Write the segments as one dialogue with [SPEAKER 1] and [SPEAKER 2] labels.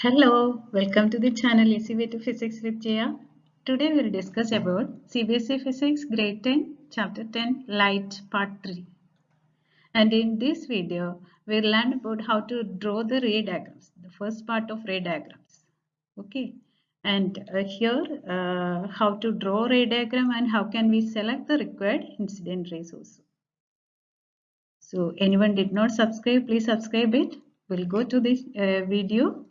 [SPEAKER 1] Hello, welcome to the channel Easy Way to Physics with Jaya. Today we will discuss about CBSE Physics Grade 10, Chapter 10, Light, Part 3. And in this video, we will learn about how to draw the ray diagrams, the first part of ray diagrams. Okay, and uh, here uh, how to draw ray diagram and how can we select the required incident rays also. So anyone did not subscribe, please subscribe it. We'll go to this uh, video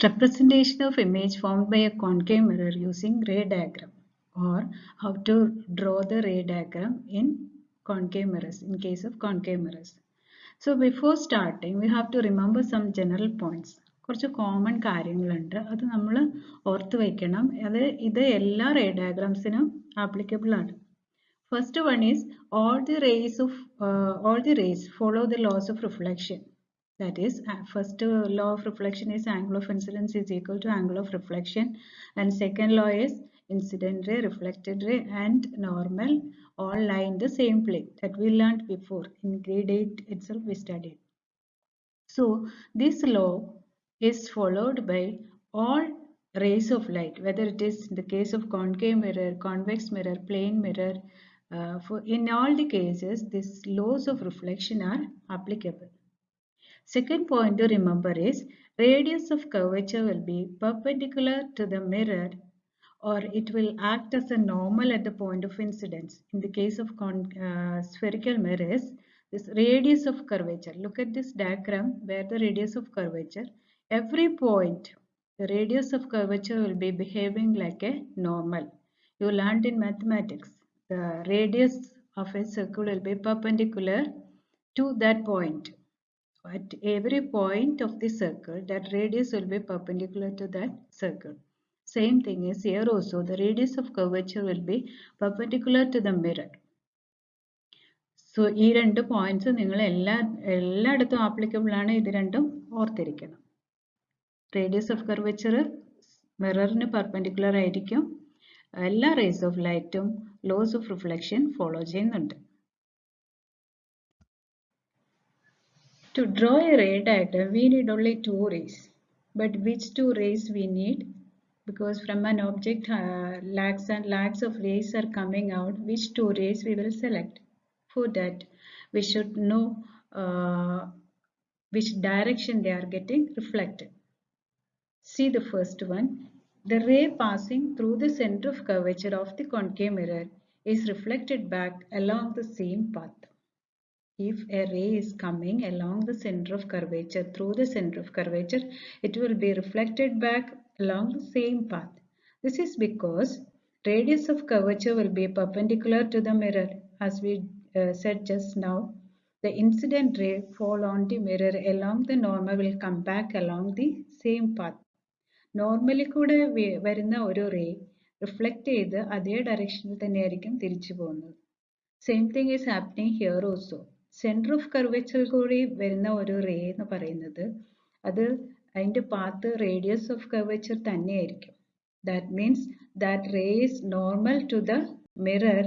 [SPEAKER 1] representation of image formed by a concave mirror using ray diagram or how to draw the ray diagram in concave mirrors in case of concave mirrors. So before starting we have to remember some general points. കുറച്ച് common കാര്യങ്ങളുണ്ട് അത് നമ്മൾ ഓർത്ത് വയ്ക്കണം അത് ഇത് എല്ലാ ray ഡയഗ്രാംസിനും ആപ്ലിക്കബിൾ ആണ് first one is all the rays of all the rays follow the laws of reflection that is first uh, law of reflection is angle of incidence is equal to angle of reflection. And second law is incident ray reflected ray and normal all lie in the same plane. That we learned before. In grade 8 itself we studied. So this law is followed by all rays of light. Whether it is in the case of concave mirror convex mirror plane mirror uh, for in all the cases these laws of reflection are applicable Second point to remember is radius of curvature will be perpendicular to the mirror or it will act as a normal at the point of incidence. In the case of uh, spherical mirrors, this radius of curvature, look at this diagram where the radius of curvature, every point, the radius of curvature will be behaving like a normal. You learned in mathematics, the radius of a circle will be perpendicular to that point at every point of the circle that radius will be perpendicular to that circle same thing is here also the radius of curvature will be perpendicular to the mirror so points നിങ്ങൾ എല്ലാ എല്ലായിടത്തും applicable ആണ് ഇത് രണ്ടും ഓർത്തിരിക്കണം radius of curvature മിററിന് perpendicular ആയിരിക്കും എല്ലാ റേസ് ഓഫ് ലൈറ്റും ലോസ് ഓഫ് റിഫ്ലക്ഷൻ ഫോളോ ചെയ്യുന്നുണ്ട് To draw a ray diagram, we need only two rays. But which two rays we need? Because from an object, uh, lakhs and lakhs of rays are coming out. Which two rays we will select? For that, we should know uh, which direction they are getting reflected. See the first one. The ray passing through the center of curvature of the concave mirror is reflected back along the same path if a ray is coming along the center of curvature through the center of curvature it will be reflected back along the same path this is because radius of curvature will be perpendicular to the mirror as we uh, said just now the incident ray fall on the mirror along the normal will come back along the same path normally കൂടെ വരുന്ന ഒരു ray reflect ചെയ്ത് അതേ ഡയറക്ഷനിൽ തന്നെയായിരിക്കും തിരിച്ചു പോകുന്നത് same thing is happening here also Centre of curvature കൂടി വരുന്ന ഒരു റേ എന്ന് പറയുന്നത് അത് അതിന്റെ പാത്ത് റേഡിയസ് ഓഫ് കർവേച്ചർ തന്നെയായിരിക്കും that means that ray is normal to the mirror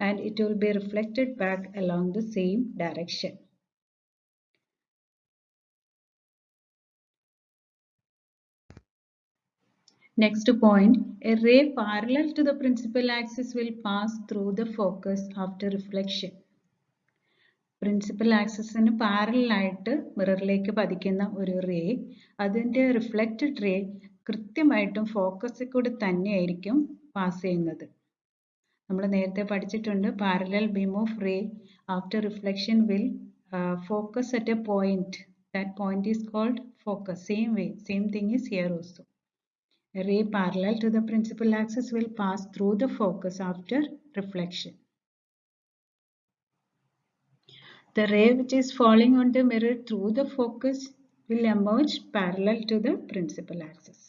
[SPEAKER 1] and it will be reflected back along the same direction Next point, a ray parallel to the principal axis will pass through the focus after reflection. Principal ആക്സസിന് പാരലായിട്ട് മിററിലേക്ക് പതിക്കുന്ന ഒരു ray അതിന്റെ reflected ray കൃത്യമായിട്ടും ഫോക്കസിൽ കൂടി തന്നെയായിരിക്കും pass ചെയ്യുന്നത്. നമ്മൾ നേരത്തെ പഠിച്ചിട്ടുണ്ട് parallel beam of ray after reflection will focus at a point that point is called focus same way same thing is here also ray parallel to the principal principal will pass pass the focus after reflection. The ray which is falling on the mirror through the focus will emerge parallel to the principal axis.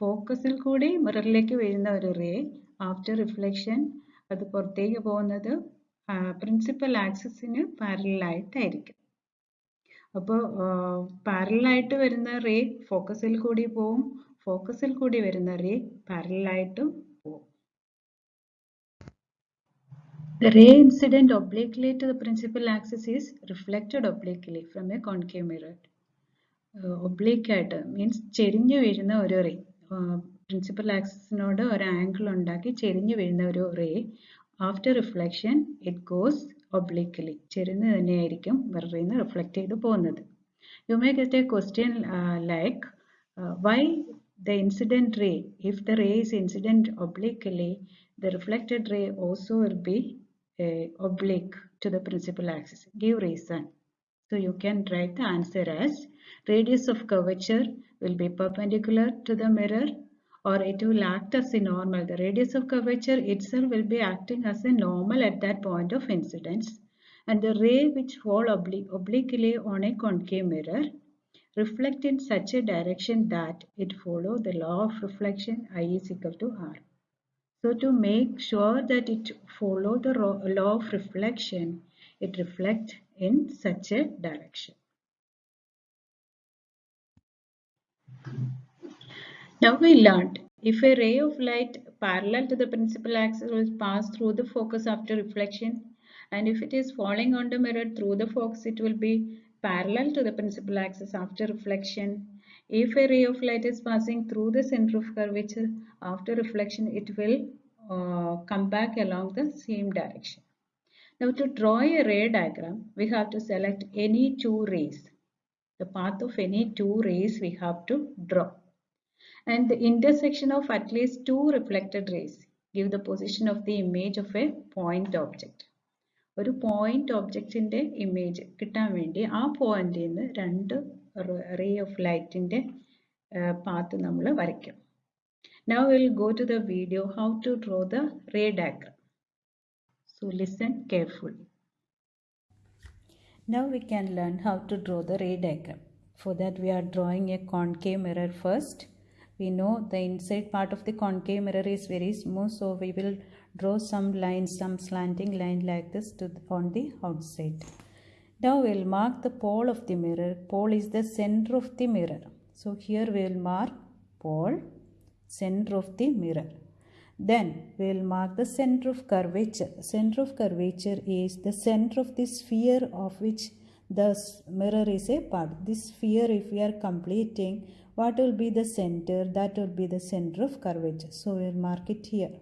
[SPEAKER 1] ഫോക്കസിൽ കൂടി മിററിലേക്ക് വീഴുന്ന ഒരു ray after reflection അത് പുറത്തേക്ക് പോകുന്നത് principal ആക്സിസിന് പാരലായിട്ടായിരിക്കും അപ്പോൾ പാരലായിട്ട് വരുന്ന റേ ഫോക്കസിൽ കൂടി പോവും ഫോക്കസിൽ കൂടി വരുന്ന റേ പാരലായിട്ടും പോവും The ray incident obliquely to the principal axis is reflected obliquely from a concave mirror. Oblique ആയിട്ട് മീൻസ് ചെരിഞ്ഞു വീഴുന്ന ഒരു റേ പ്രിൻസിപ്പൽ ആക്സിസിനോട് ഒരു ആംഗിൾ ഉണ്ടാക്കി ചെരിഞ്ഞു വീഴുന്ന ഒരു ray after reflection it goes obliquely ചെരിഞ്ഞ് തന്നെയായിരിക്കും മിററിൽ നിന്ന് റിഫ്ലക്റ്റ് ചെയ്ത് പോകുന്നത് you may get a question like why the incident ray, if the ray is incident obliquely, the reflected ray also will be uh, oblique to the principal axis. Give reason. So you can write the answer as radius of curvature will be perpendicular to the mirror or it will act as a normal. The radius of curvature itself will be acting as a normal at that point of incidence and the ray which fall obli obliquely on a concave mirror reflect in such a direction that it follow the law of reflection I is equal to R. So to make sure that it follow the law of reflection, it reflects in such a direction. Now we learned if a ray of light parallel to the principal axis will pass through the focus after reflection and if it is falling on the mirror through the focus it will be parallel to the principal axis after reflection. If a ray of light is passing through the center of curvature after reflection, it will uh, come back along the same direction. Now to draw a ray diagram, we have to select any two rays. The path of any two rays we have to draw. And the intersection of at least two reflected rays give the position of the image of a point object. ഒരു point ഒബ്ജക്റ്റിന്റെ image കിട്ടാൻ വേണ്ടി ആ പോയിന്റിൽ നിന്ന് രണ്ട് ray of ലൈറ്റിന്റെ path നമ്മൾ വരയ്ക്കും now will go to the video how to draw the ray diagram so listen carefully Now we can learn how to draw the ray diagram. For that we are drawing a concave mirror first. We know the inside part of the concave mirror is very smooth so we will draw some lines, some slanting line like this to on the outside. Now we'll mark the pole of the mirror. Pole is the center of the mirror. So here we'll mark pole, center of the mirror. Then we'll mark the center of curvature. Center of curvature is the center of the sphere of which the mirror is a part. This sphere if we are completing, what will be the center? That will be the center of curvature. So we'll mark it here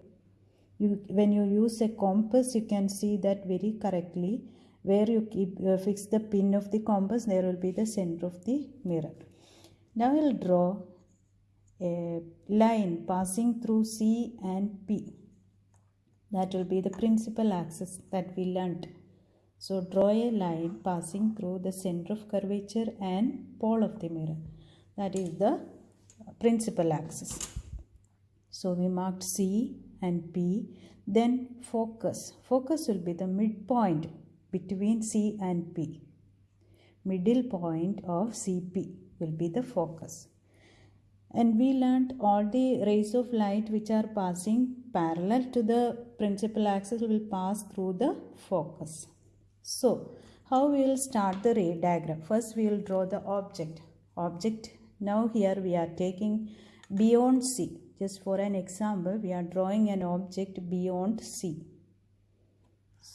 [SPEAKER 1] you when you use a compass you can see that very correctly where you keep uh, fix the pin of the compass there will be the center of the mirror. Now we'll draw a line passing through c and p. That will be the principal axis that we learnt. So draw a line passing through the center of curvature and pole of the mirror. That is the principal axis. So we marked c and P. Then focus. Focus will be the midpoint between C and P. Middle point of CP will be the focus. And we learnt all the rays of light which are passing parallel to the principal axis will pass through the focus. So, how we will start the ray diagram? First, we will draw the object. Object, now here we are taking beyond C just for an example we are drawing an object beyond C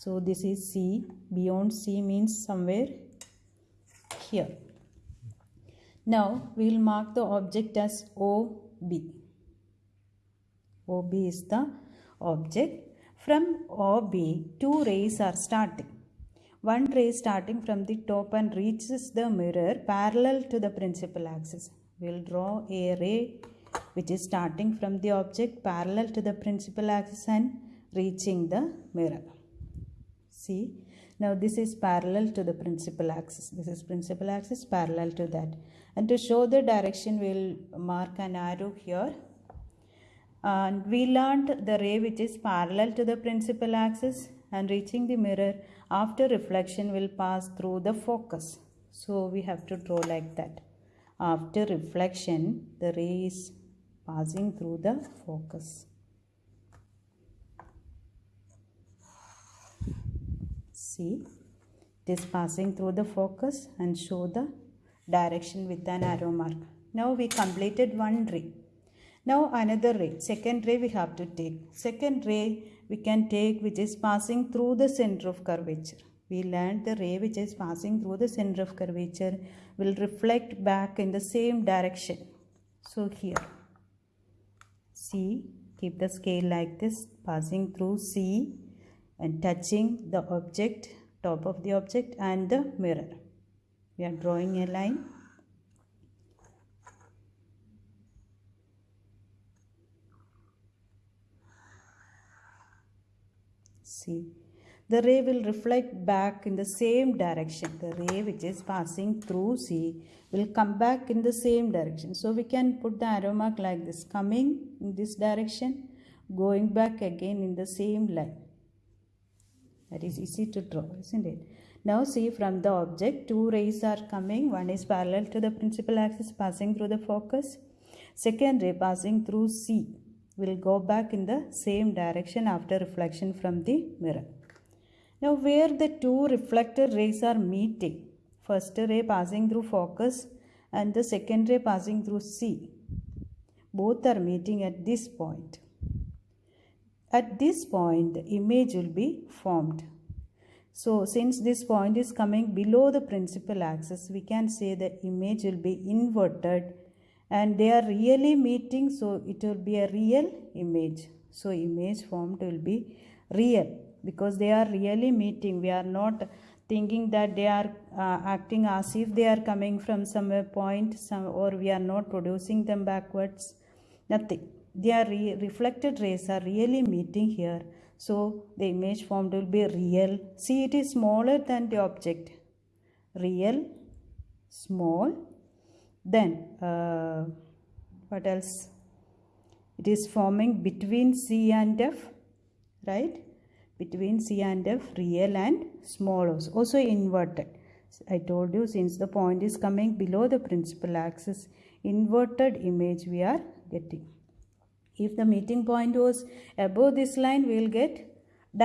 [SPEAKER 1] so this is C. Beyond C means somewhere here. Now we will mark the object as OB OB is the object. From OB two rays are starting. One ray starting from the top and reaches the mirror parallel to the principal axis. We will draw a ray which is starting from the object parallel to the principal axis and reaching the mirror. See, now this is parallel to the principal axis. This is principal axis parallel to that. And to show the direction, we'll mark an arrow here. And we learned the ray which is parallel to the principal axis and reaching the mirror after reflection will pass through the focus. So we have to draw like that. After reflection, the ray is passing through the focus. See, it is passing through the focus and show the direction with an arrow mark. Now we completed one ray. Now another ray, second ray we have to take. Second ray
[SPEAKER 2] we can take which is passing through the center of curvature. We learned the ray which is passing through the center of curvature will reflect back in the same direction. So here, C, keep the scale like this, passing through C and touching the object, top of the object and the mirror. We are drawing a line. See the ray will reflect back in the same direction. The ray which is passing through C will come back in the same direction. So we can put the arrow mark like this coming in this direction going back again in the same line that is easy to draw isn't it now see from the object two rays are coming one is parallel to the principal axis passing through the focus second ray passing through C will go back in the same direction after reflection from the mirror. Now where the two reflected rays are meeting, first ray passing through focus and the second ray passing through C, both are meeting at this point. At this point the image will be formed. So since this point is coming below the principal axis, we can say the image will be inverted and they are really meeting so it will be a real image. So image formed will be real because they are really meeting. We are not thinking that they are uh, acting as if they are coming from somewhere point some or we are not producing them backwards. Nothing they are re reflected rays are really meeting here. So the image formed will be real. See it is smaller than the object. Real small. Then uh, what else? It is forming between C and F right? Between C and F real and small also, also inverted. I told you since the point is coming below the principal axis inverted image we are getting if the meeting point was above this line we will get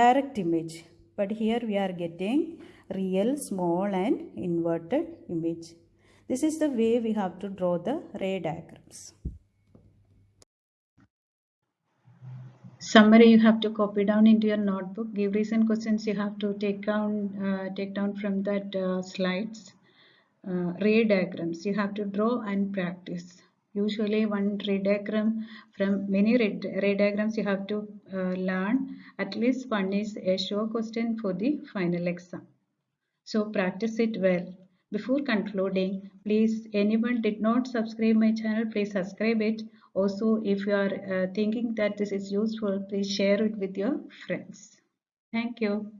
[SPEAKER 2] direct image but here we are getting real small and inverted image this is the way we have to draw the ray diagrams.
[SPEAKER 1] Summary you have to copy down into your notebook. Give recent questions you have to take down, uh, take down from that uh, slides. Uh, ray diagrams you have to draw and practice. Usually one ray diagram from many ray, diagrams you have to uh, learn. At least one is a sure question for the final exam. So practice it well. Before concluding, please anyone did not subscribe my channel, please subscribe it. Also, if you are uh, thinking that this is useful, please share it with your friends. Thank you.